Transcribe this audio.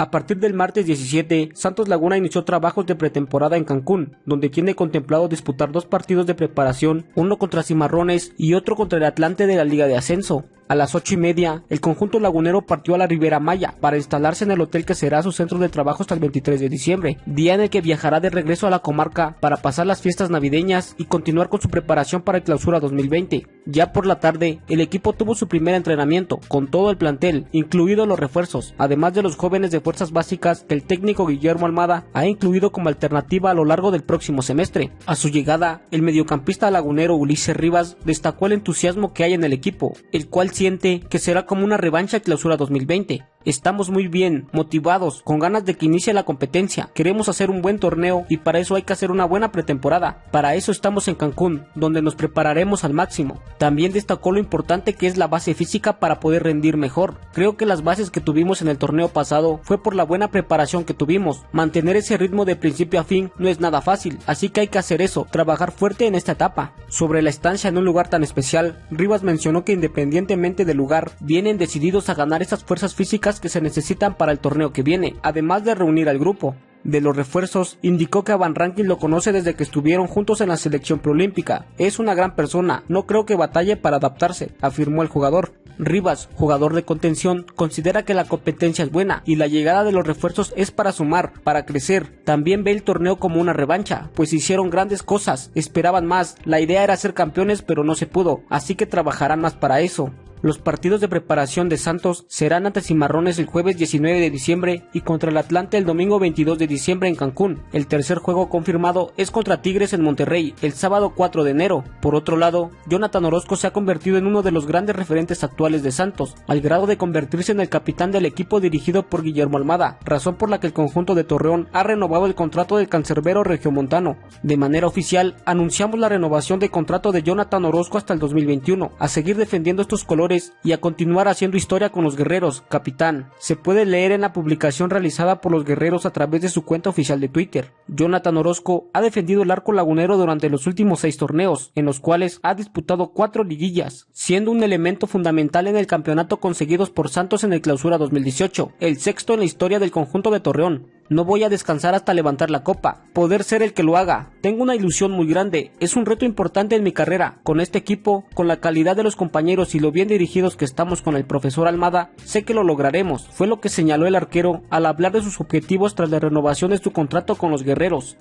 A partir del martes 17, Santos Laguna inició trabajos de pretemporada en Cancún, donde tiene contemplado disputar dos partidos de preparación, uno contra Cimarrones y otro contra el Atlante de la Liga de Ascenso. A las ocho y media, el conjunto lagunero partió a la Ribera Maya para instalarse en el hotel que será su centro de trabajo hasta el 23 de diciembre, día en el que viajará de regreso a la comarca para pasar las fiestas navideñas y continuar con su preparación para el clausura 2020. Ya por la tarde, el equipo tuvo su primer entrenamiento con todo el plantel, incluidos los refuerzos, además de los jóvenes de fuerzas básicas que el técnico Guillermo Almada ha incluido como alternativa a lo largo del próximo semestre. A su llegada, el mediocampista lagunero Ulises Rivas destacó el entusiasmo que hay en el equipo, el cual siente que será como una revancha clausura 2020. Estamos muy bien, motivados, con ganas de que inicie la competencia. Queremos hacer un buen torneo y para eso hay que hacer una buena pretemporada. Para eso estamos en Cancún, donde nos prepararemos al máximo. También destacó lo importante que es la base física para poder rendir mejor. Creo que las bases que tuvimos en el torneo pasado fue por la buena preparación que tuvimos. Mantener ese ritmo de principio a fin no es nada fácil, así que hay que hacer eso, trabajar fuerte en esta etapa. Sobre la estancia en un lugar tan especial, Rivas mencionó que independientemente del lugar, vienen decididos a ganar esas fuerzas físicas que se necesitan para el torneo que viene, además de reunir al grupo. De los refuerzos, indicó que a Van Rankin lo conoce desde que estuvieron juntos en la selección preolímpica. Es una gran persona, no creo que batalle para adaptarse, afirmó el jugador. Rivas, jugador de contención, considera que la competencia es buena y la llegada de los refuerzos es para sumar, para crecer. También ve el torneo como una revancha, pues hicieron grandes cosas, esperaban más, la idea era ser campeones pero no se pudo, así que trabajarán más para eso. Los partidos de preparación de Santos serán ante Cimarrones el jueves 19 de diciembre y contra el Atlante el domingo 22 de diciembre en Cancún. El tercer juego confirmado es contra Tigres en Monterrey el sábado 4 de enero. Por otro lado, Jonathan Orozco se ha convertido en uno de los grandes referentes actuales de Santos, al grado de convertirse en el capitán del equipo dirigido por Guillermo Almada, razón por la que el conjunto de Torreón ha renovado el contrato del cancerbero regiomontano. De manera oficial, anunciamos la renovación de contrato de Jonathan Orozco hasta el 2021, a seguir defendiendo estos colores y a continuar haciendo historia con los guerreros, capitán. Se puede leer en la publicación realizada por los guerreros a través de su cuenta oficial de Twitter. Jonathan Orozco ha defendido el arco lagunero durante los últimos seis torneos, en los cuales ha disputado cuatro liguillas, siendo un elemento fundamental en el campeonato conseguidos por Santos en el clausura 2018, el sexto en la historia del conjunto de Torreón. No voy a descansar hasta levantar la copa, poder ser el que lo haga. Tengo una ilusión muy grande, es un reto importante en mi carrera. Con este equipo, con la calidad de los compañeros y lo bien dirigidos que estamos con el profesor Almada, sé que lo lograremos. Fue lo que señaló el arquero al hablar de sus objetivos tras la renovación de su contrato con los guerreros.